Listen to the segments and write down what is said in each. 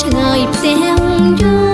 ឆ្ងាយផ្ទះយូរ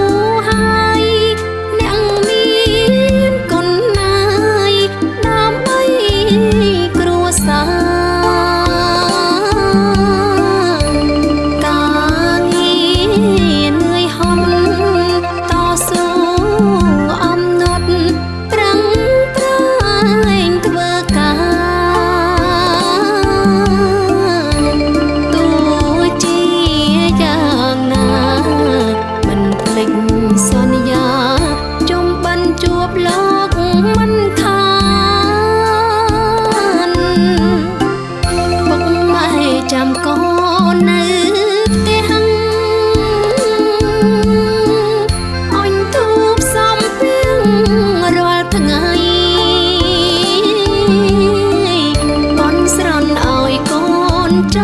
ច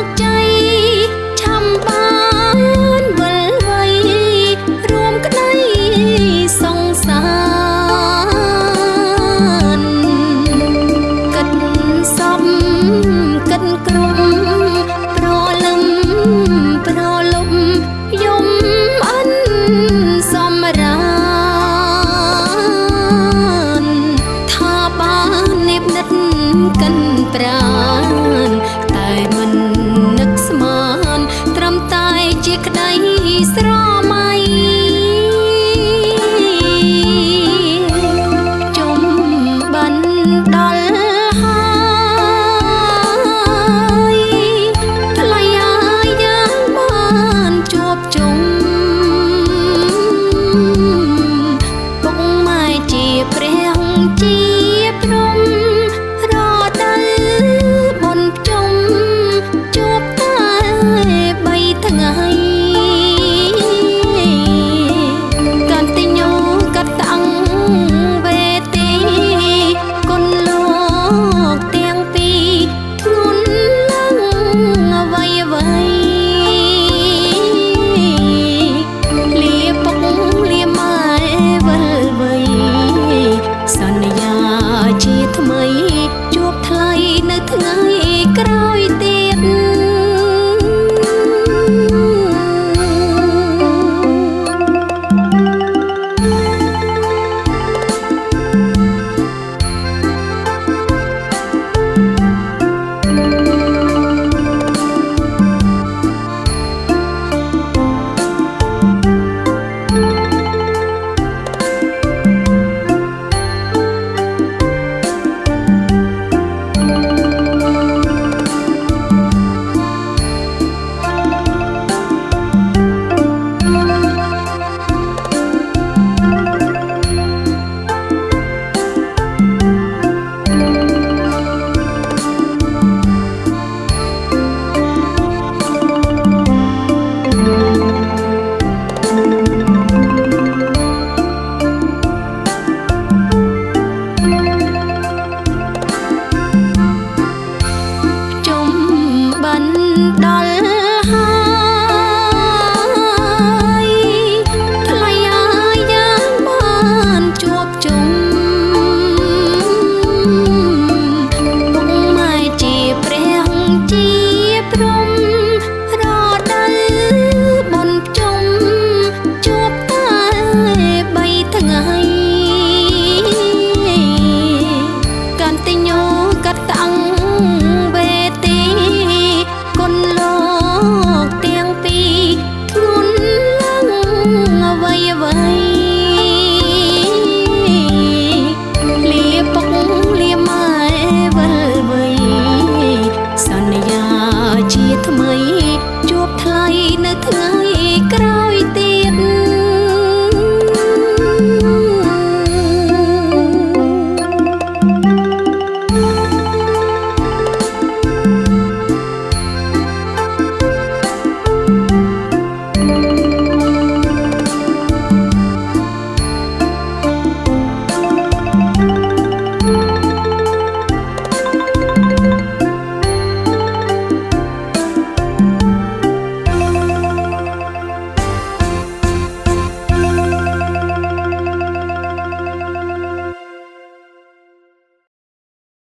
កចៃឆាំបានវល់វៃរួមក្តីសង្សារគិតសំគិតក្រុមប្រលឹមប្រលំយំអិនសំរានថាបាននិបនិតកិនប្រា